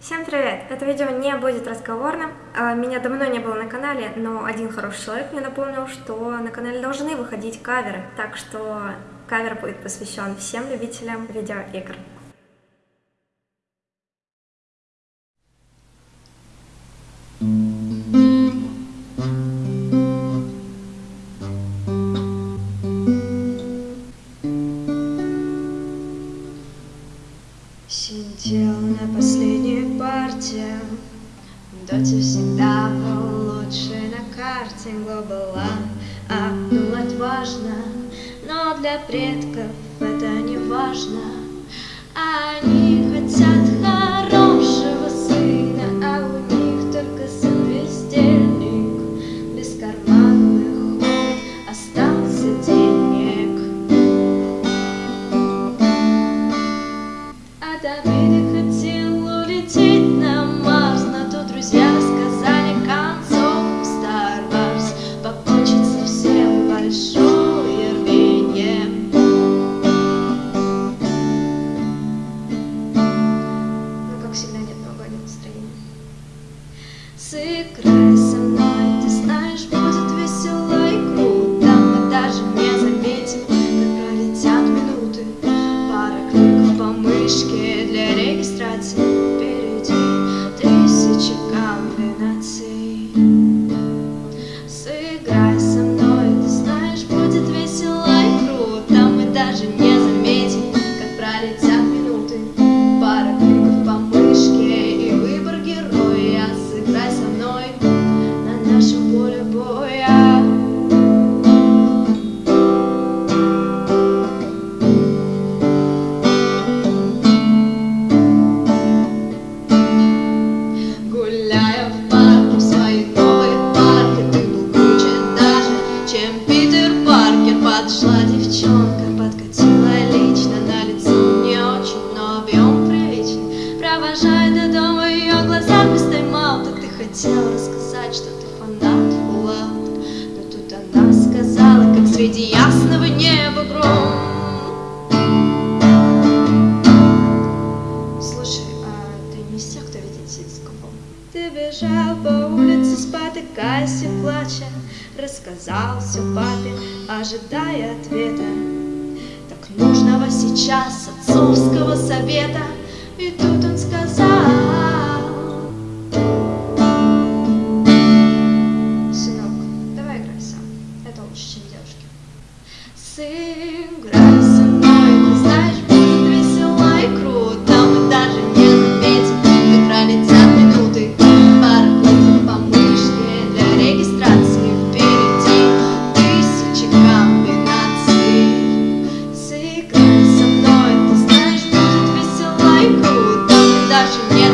Всем привет! Это видео не будет разговорным. А, Меня давно не было на канале, но один хороший человек мне напомнил, что на канале должны выходить каверы. Так что кавер будет посвящен всем любителям видеоигр. Сидел на последней партии Доте всегда был лучший на карте Глобала. Обдулать важно Но для предков это не важно. Они Сыграй со мной, ты знаешь, будет весело и круто. Мы даже не заметим, как пролетят минуты. Пара кликов по мышке для регистрации. Впереди тысячи комбинаций. Сыграй со мной, ты знаешь, будет весело и круто. Мы даже не поймал Так ты хотел рассказать, что ты фанат Fallout Но тут она сказала, как среди ясного неба гром Слушай, а ты не из тех, кто видит ситскопом? Ты бежал по улице, спотыкаясь и плача Рассказал все папе, ожидая ответа Так нужного сейчас отцовского совета И тут Сыграй со мной, ты знаешь, будет весело и круто. Мы даже не заметим, как пролетят минуты. Парковку помышнее для регистрации Впереди. Тысячи комбинаций. Сыграй со мной, ты знаешь, будет весело и круто. Мы даже не